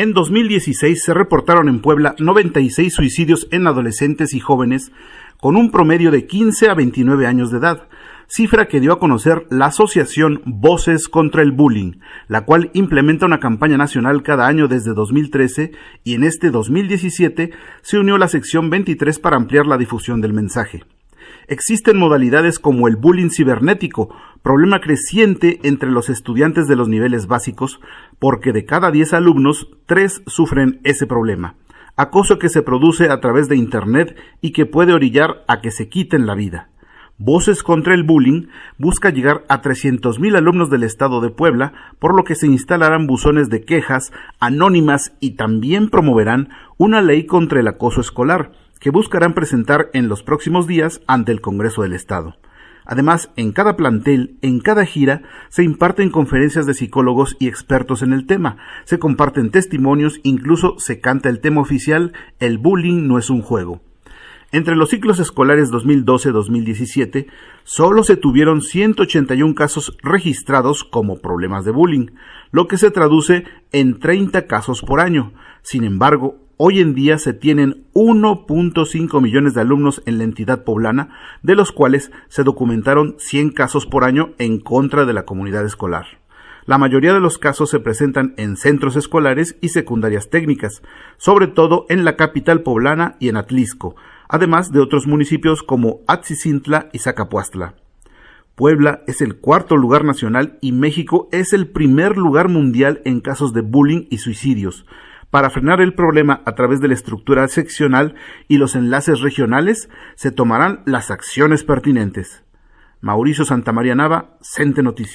En 2016 se reportaron en Puebla 96 suicidios en adolescentes y jóvenes con un promedio de 15 a 29 años de edad, cifra que dio a conocer la asociación Voces contra el Bullying, la cual implementa una campaña nacional cada año desde 2013 y en este 2017 se unió la sección 23 para ampliar la difusión del mensaje. Existen modalidades como el bullying cibernético, problema creciente entre los estudiantes de los niveles básicos, porque de cada 10 alumnos, 3 sufren ese problema. Acoso que se produce a través de Internet y que puede orillar a que se quiten la vida. Voces contra el Bullying busca llegar a 300.000 alumnos del estado de Puebla, por lo que se instalarán buzones de quejas anónimas y también promoverán una ley contra el acoso escolar, que buscarán presentar en los próximos días ante el Congreso del Estado. Además, en cada plantel, en cada gira, se imparten conferencias de psicólogos y expertos en el tema, se comparten testimonios, incluso se canta el tema oficial El bullying no es un juego. Entre los ciclos escolares 2012-2017, solo se tuvieron 181 casos registrados como problemas de bullying, lo que se traduce en 30 casos por año. Sin embargo, Hoy en día se tienen 1.5 millones de alumnos en la entidad poblana, de los cuales se documentaron 100 casos por año en contra de la comunidad escolar. La mayoría de los casos se presentan en centros escolares y secundarias técnicas, sobre todo en la capital poblana y en Atlisco, además de otros municipios como Atzicintla y Zacapuastla. Puebla es el cuarto lugar nacional y México es el primer lugar mundial en casos de bullying y suicidios, para frenar el problema a través de la estructura seccional y los enlaces regionales, se tomarán las acciones pertinentes. Mauricio Santamaría Nava, Cente Noticias.